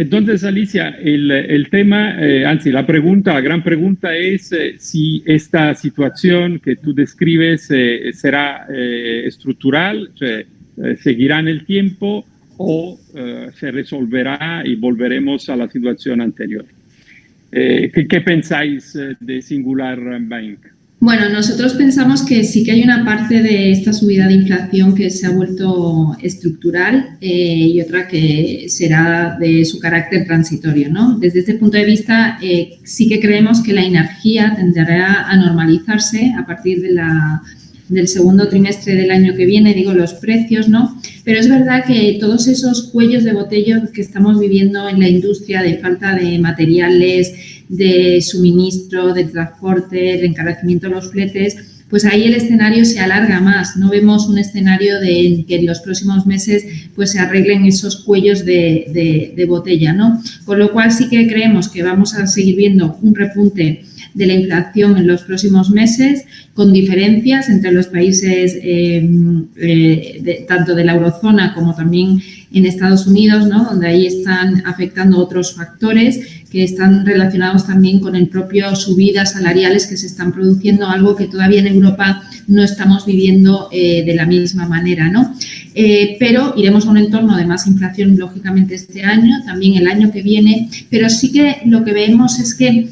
Entonces, Alicia, el, tema, eh, la pregunta, la gran pregunta es eh, si esta situación que tú describes eh, será estructural, seguirá en el tiempo o se resolverá y volveremos a la situación anterior. ¿qué, pensáis de Singular Bank? Bueno, nosotros pensamos que sí que hay una parte de esta subida de inflación que se ha vuelto estructural eh, y otra que será de su carácter transitorio. ¿no? Desde este punto de vista, eh, sí que creemos que la energía tenderá a normalizarse a partir del segundo trimestre del año que viene, digo, los precios, ¿no? Pero es verdad que todos esos cuellos de botella que estamos viviendo en la industria de falta de materiales, de suministro, de transporte, de encarecimiento de los fletes, pues ahí el escenario se alarga más. No vemos un escenario de que en los próximos meses pues se arreglen esos cuellos de, de, botella, ¿no? Con lo cual sí que creemos que vamos a seguir viendo un repunte de la inflación en los próximos meses, con diferencias entre los países eh, eh, tanto de la eurozona como también en Estados Unidos, ¿no? donde ahí están afectando otros factores que están relacionados también con el propio subidas salariales que se están produciendo, algo que todavía en Europa no estamos viviendo eh, de la misma manera. ¿no? pero iremos a un entorno de más inflación, lógicamente, este año, también el año que viene, pero sí que lo que vemos es que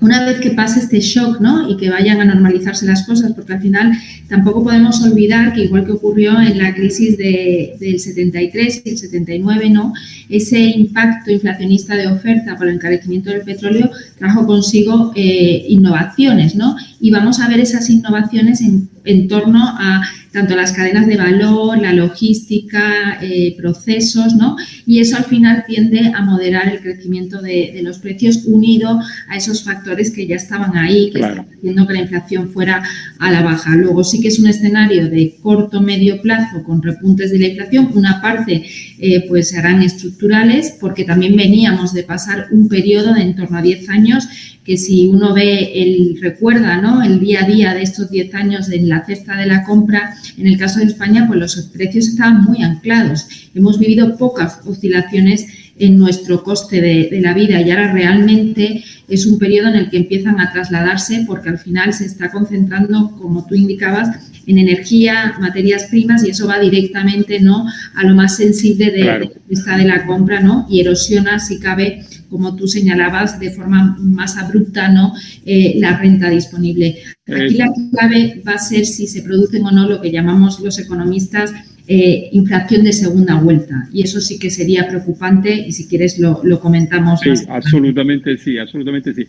una vez que pase este shock ¿no? y que vayan a normalizarse las cosas, porque al final tampoco podemos olvidar que igual que ocurrió en la crisis del 73 y el 79, ¿no? ese impacto inflacionista de oferta por el encarecimiento del petróleo trajo consigo eh, innovaciones ¿no? y vamos a ver esas innovaciones en, en torno a tanto las cadenas de valor, la logística, eh, procesos, ¿no? Y eso al final tiende a moderar el crecimiento de, los precios unido a esos factores que ya estaban ahí, que están haciendo que la inflación fuera a la baja. Luego sí que es un escenario de corto, medio plazo con repuntes de la inflación. Una parte eh, pues serán estructurales porque también veníamos de pasar un periodo de en torno a 10 años que si uno ve, el recuerda ¿no? el día a día de estos 10 años en la cesta de la compra, en el caso de España, pues los precios estaban muy anclados. Hemos vivido pocas oscilaciones en nuestro coste de, de, la vida y ahora realmente es un periodo en el que empiezan a trasladarse porque al final se está concentrando, como tú indicabas, en energía, materias primas y eso va directamente ¿no? a lo más sensible de, la de la compra ¿no? y erosiona, si cabe, como tú señalabas, de forma más abrupta ¿no? Eh, la renta disponible. Aquí la clave va a ser si se producen o no lo que llamamos los economistas eh, inflación de segunda vuelta. Y eso sí que sería preocupante y si quieres lo, comentamos. Sí, absolutamente sí, absolutamente sí.